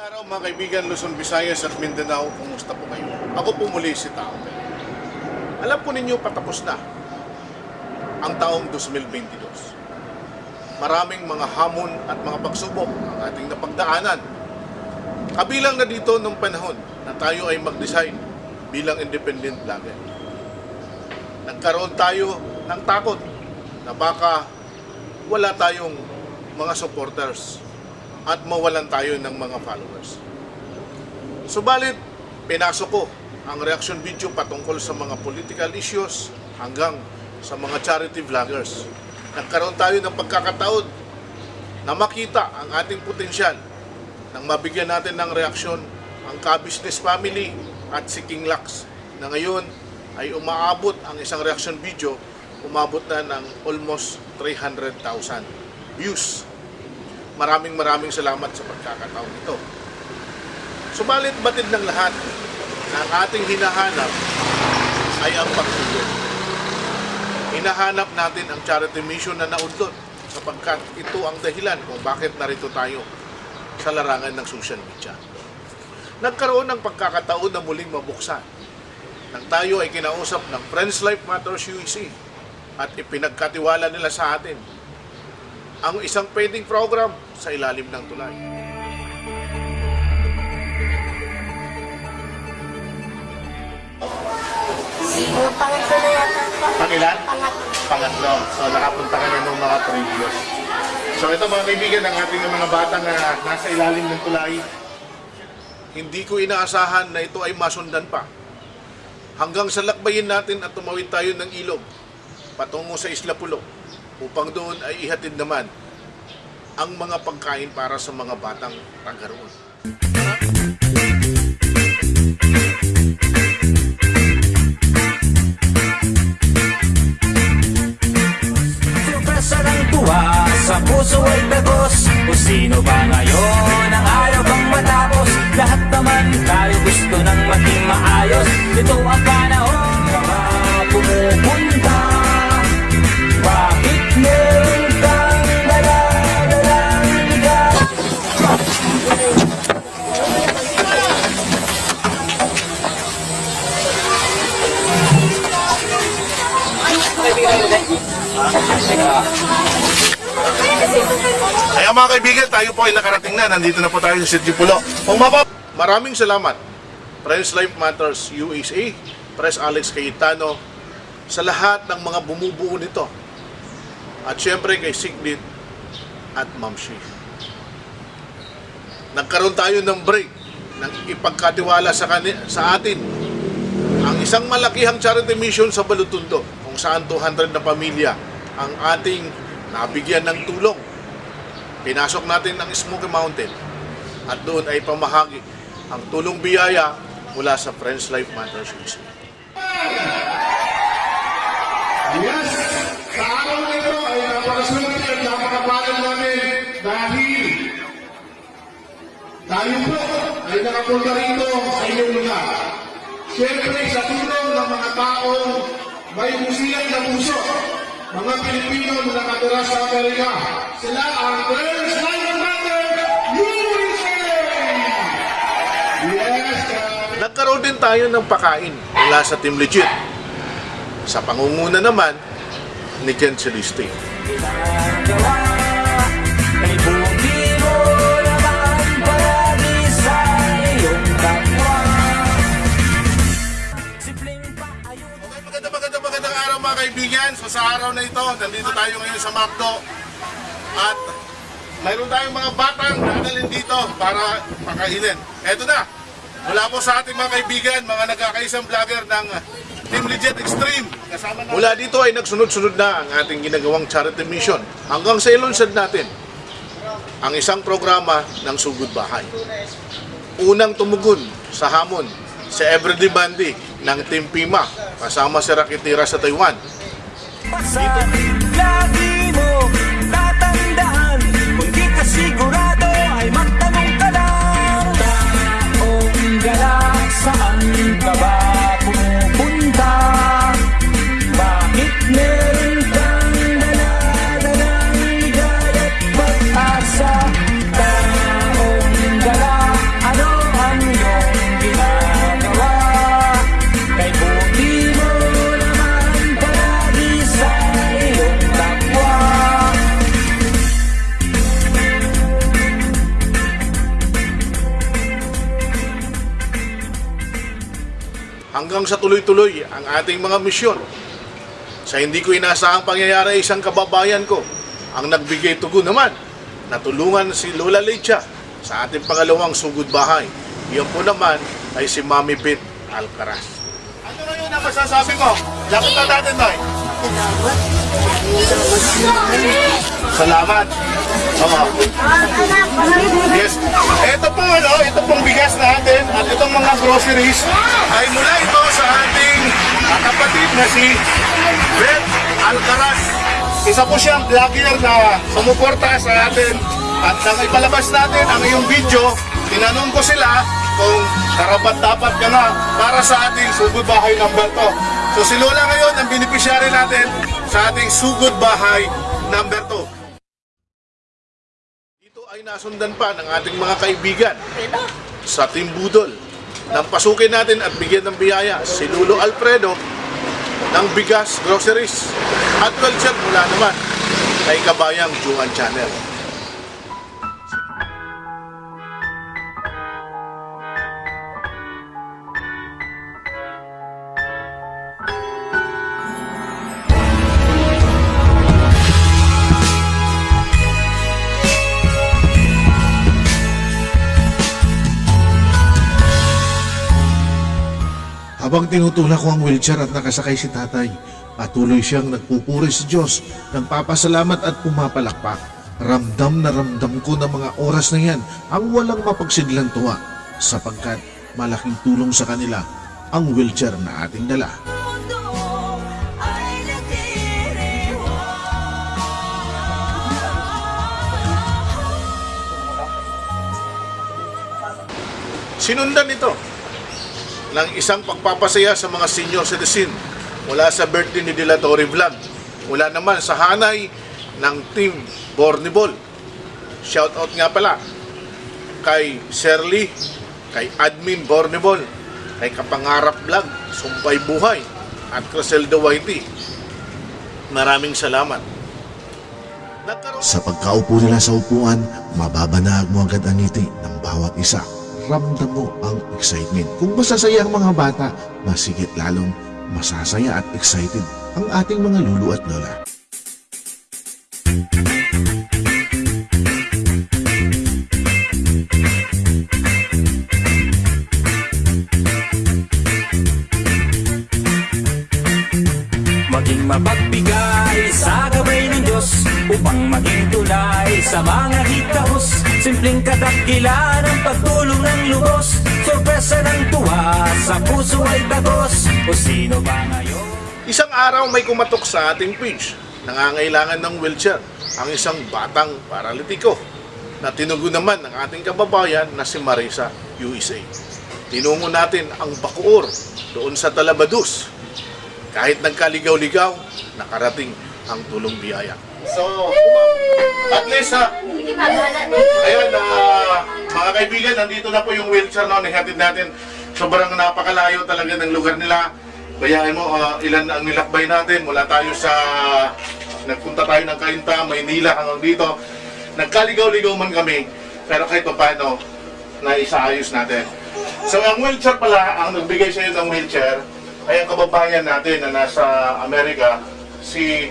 araw mga kaibigan Luzon, Visayas at Mindanao, kumusta po kayo? Ako po muli si Tao. Alam po ninyo patapos na ang taong 2022. Maraming mga hamon at mga pagsubok ang ating napagdaanan. Kabilang na dito nung panahon na tayo ay mag-design bilang independent vlogger. Nagkaroon tayo ng takot na baka wala tayong mga supporters at mawalan tayo ng mga followers. Subalit, pinasok ko ang reaction video patungkol sa mga political issues hanggang sa mga charity vloggers. Nagkaroon tayo ng pagkakataon na makita ang ating potensyal nang mabigyan natin ng reaksyon ang ka-business family at si King Lux na ngayon ay umaabot ang isang reaction video umabot na ng almost 300,000 views maraming maraming salamat sa pagkakataon ito. Subalit batid ng lahat na ating hinahanap ay ang pagtulong. Hinahanap natin ang charity mission na naudlot sapagkat ito ang dahilan kung bakit narito tayo sa larangan ng social media. Nagkaroon ng pagkakataon na muling mabuksan nang tayo ay kinausap ng Friends Life Matters UEC at ipinagkatiwala nila sa atin ang isang pwedeng program sa ilalim ng tulay. Pangatlo na yata. Pangilan? Pangatlo. Pangatlo. So nakapunta ka na ng mga previous. So ito mga kaibigan, ang ating mga batang na nasa ilalim ng tulay, hindi ko inaasahan na ito ay masundan pa. Hanggang sa lakbayin natin at tumawid tayo ng ilog patungo sa Isla Pulo upang doon ay ihatid naman ang mga pagkain para sa mga batang taga roon. Kaya mga kaibigan, tayo po ay nakarating na. Nandito na po tayo sa Sitio Pulo. Maraming salamat. Friends Life Matters USA, Press Alex Cayetano, sa lahat ng mga bumubuo nito. At syempre kay Sigrid at Ma'am Shi. Nagkaroon tayo ng break ng ipagkatiwala sa, kani, sa atin ang isang malakihang charity mission sa Balutundo kung saan 200 na pamilya ang ating nabigyan ng tulong pinasok natin ang Smoky Mountain at doon ay pamahagi ang tulong biyaya mula sa Friends Life Matters USA. Yes! Sa araw na ito ay napakaswerte at napakapalad namin dahil tayo po ay nakapunta rito sa inyong lugar. Siyempre sa tulong ng mga taong may musiyan na puso, mga Pilipino na nakatira sa Amerika. Sila ang Friends Life Matter USA! Yes! uh, Nagkaroon din tayo ng pakain mula sa Team Legit. Sa pangunguna naman ni Ken Celeste. Kaibigan. So sa araw na ito, nandito tayo ngayon sa Macdo. At mayroon tayong mga batang dadalhin dito para pakainin. Eto na, mula po sa ating mga kaibigan, mga nagkakaisang vlogger ng Team Legit Extreme. Kasama natin. Mula dito ay nagsunod-sunod na ang ating ginagawang charity mission. Hanggang sa ilunsad natin ang isang programa ng Sugod Bahay. Unang tumugon sa hamon si Everyday Bandy ng Team Pima kasama si Rakitira sa Taiwan. Basta lagi mo tatandaan Kung di sa tuloy-tuloy ang ating mga misyon. Sa hindi ko inaasahang pangyayari isang kababayan ko ang nagbigay tugon naman na tulungan si Lola Lecha sa ating pangalawang sugod bahay. Iyon po naman ay si Mami Bit Alcaraz. Ano na yun ang masasabi mo? Lakot na natin, Noy. Salamat. Oo. Yes. Ito po ano, ito pong bigas natin at itong mga groceries ay mula ito sa ating kapatid na si Beth Alcaraz. Isa po siyang vlogger na sumuporta sa atin at nang ipalabas natin ang iyong video, tinanong ko sila kung karapat dapat ka na para sa ating sugod bahay number 2. So si Lola ngayon ang beneficiary natin sa ating sugod bahay number 2. Dito ay nasundan pa ng ating mga kaibigan sa Team Budol nang pasukin natin at bigyan ng biyaya si Lulo Alfredo ng bigas, groceries at culture mula naman kay Kabayang Juan Channel. Habang tinutulak ko ang wheelchair at nakasakay si tatay, patuloy siyang nagpupuri sa Diyos, nagpapasalamat at pumapalakpak. Ramdam na ramdam ko na mga oras na yan ang walang mapagsidlang tuwa sapagkat malaking tulong sa kanila ang wheelchair na ating dala. Sinundan ito ng isang pagpapasaya sa mga senior citizen mula sa birthday ni Dilatory Vlog. Mula naman sa hanay ng Team Bornibol. Shout out nga pala kay Shirley, kay Admin Bornibol, kay Kapangarap Vlog, Sumpay Buhay, at Criselda Whitey. Maraming salamat. Sa pagkaupo nila sa upuan, mababanag mo agad ang ngiti ng bawat isa. Ramdam mo ang excitement. Kung masasaya ang mga bata, masigit lalong masasaya at excited ang ating mga lulu at lola. Maging mapagbigay sa gabay ng Diyos Upang maging tulay sa mga hikahos Simpleng kadakilan ang pagtulong ng lubos Sorpresa ng tuwa sa puso ay tagos O sino ba ngayon? Isang araw may kumatok sa ating page. Nangangailangan ng wheelchair ang isang batang paralitiko na tinugon naman ng ating kababayan na si Marisa USA. Tinungo natin ang Bacoor doon sa Talabadus. Kahit nagkaligaw-ligaw, nakarating ang tulong biyaya. So, at least ha, ayun, ah, mga kaibigan, nandito na po yung wheelchair na nihatid natin. Sobrang napakalayo talaga ng lugar nila. Bayahin mo, ah, ilan ang nilakbay natin mula tayo sa nagpunta tayo ng Kainta, Maynila hanggang dito. Nagkaligaw-ligaw man kami, pero kahit pa paano, naisaayos natin. So ang wheelchair pala, ang nagbigay sa iyo ng wheelchair, ay ang kababayan natin na nasa Amerika, si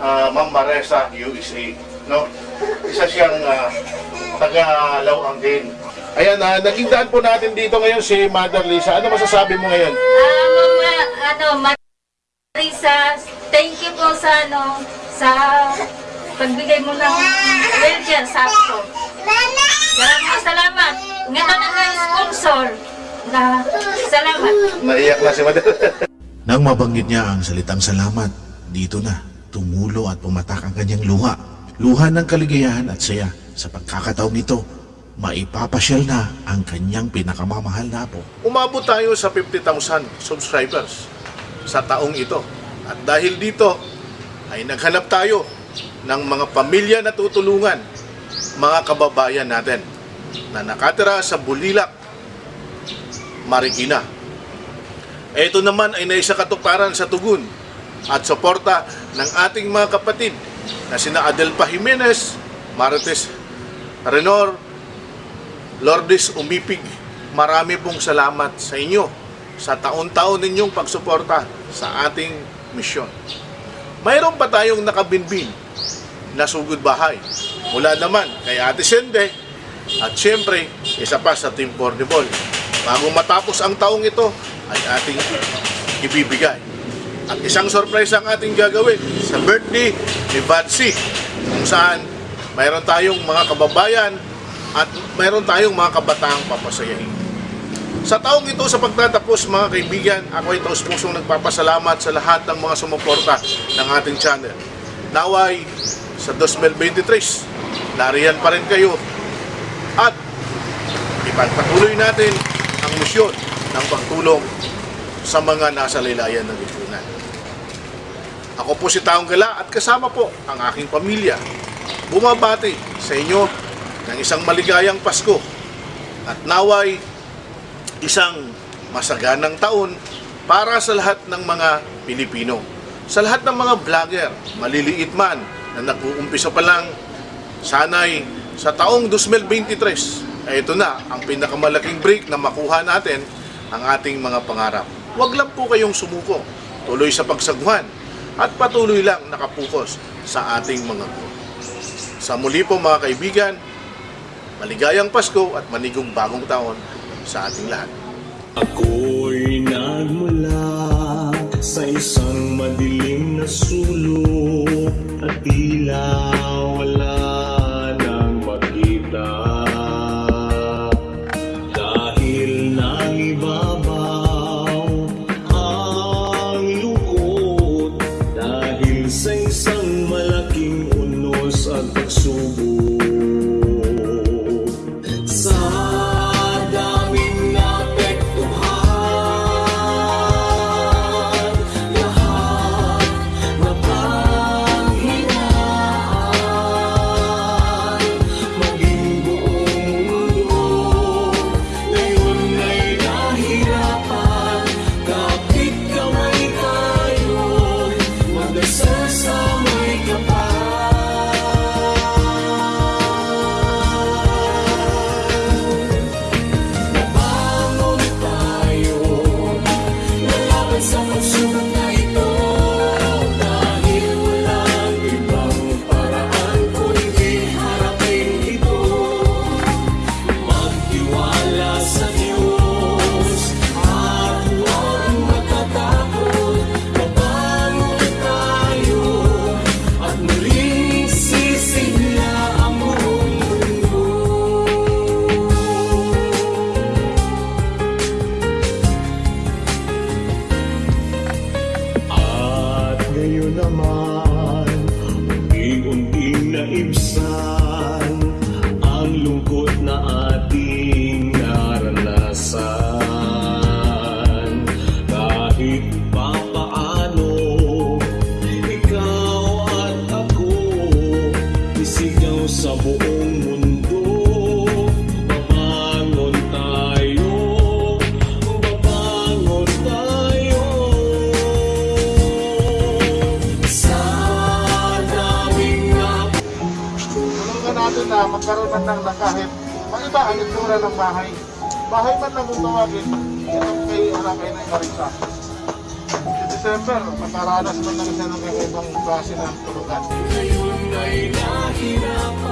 ah, Ma'am Maresa, USA. No? Isa siyang uh, taga-lawang din. Ayan, uh, nakingdaan po natin dito ngayon si Mother Lisa. Ano masasabi mo ngayon? Ah, mama, ano, Marisa, thank you po sa ano, sa pagbigay mo ng wheelchair sa ako. Maraming salamat. Ngayon na nga sponsor. Na, salamat. Naiyak na si Mother. Nang mabanggit niya ang salitang salamat, dito na tumulo at pumatak ang kanyang luha. Luha ng kaligayahan at saya sa pagkakataong ito, maipapasyal na ang kanyang pinakamamahal na apo. Umabot tayo sa 50,000 subscribers sa taong ito. At dahil dito, ay naghanap tayo ng mga pamilya na tutulungan, mga kababayan natin na nakatira sa Bulilak, Marikina. Ito naman ay naisa katuparan sa tugon at suporta ng ating mga kapatid na sina Adelpa Jimenez, Marites Renor, Lourdes Umipig, marami pong salamat sa inyo sa taon-taon ninyong pagsuporta sa ating misyon. Mayroon pa tayong nakabinbin na sugod bahay. Mula naman kay Ate Sende at siyempre isa pa sa Team Pornibol. Bago matapos ang taong ito ay ating ibibigay. At isang surprise ang ating gagawin sa birthday ni Badsy kung saan mayroon tayong mga kababayan at mayroon tayong mga kabataang papasayahin. Sa taong ito sa pagtatapos mga kaibigan, ako ay taos pusong nagpapasalamat sa lahat ng mga sumuporta ng ating channel. Naway sa 2023, nariyan pa rin kayo at ipagpatuloy natin ang misyon ng pagtulong sa mga nasa laylayan ng lipunan. Ako po si Taong Gala at kasama po ang aking pamilya. Bumabati sa inyo ng isang maligayang Pasko at naway isang masaganang taon para sa lahat ng mga Pilipino. Sa lahat ng mga vlogger, maliliit man na nag-uumpisa pa lang, sanay sa taong 2023, ay ito na ang pinakamalaking break na makuha natin ang ating mga pangarap. Huwag lang po kayong sumuko, tuloy sa pagsaguhan at patuloy lang nakapokus sa ating mga goal. Sa muli po mga kaibigan, maligayang Pasko at manigong bagong taon sa ating lahat. Ako'y nagmula sa isang madilim na sulok at tila sou man lang ng kahit maiba ang itsura ng bahay. Bahay man lang kung tawagin, itong kay Arakay na Marisa. Si December, makaranas man lang siya ng kakaibang klase ng tulugan. Ngayon ay nahirapan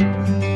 Thank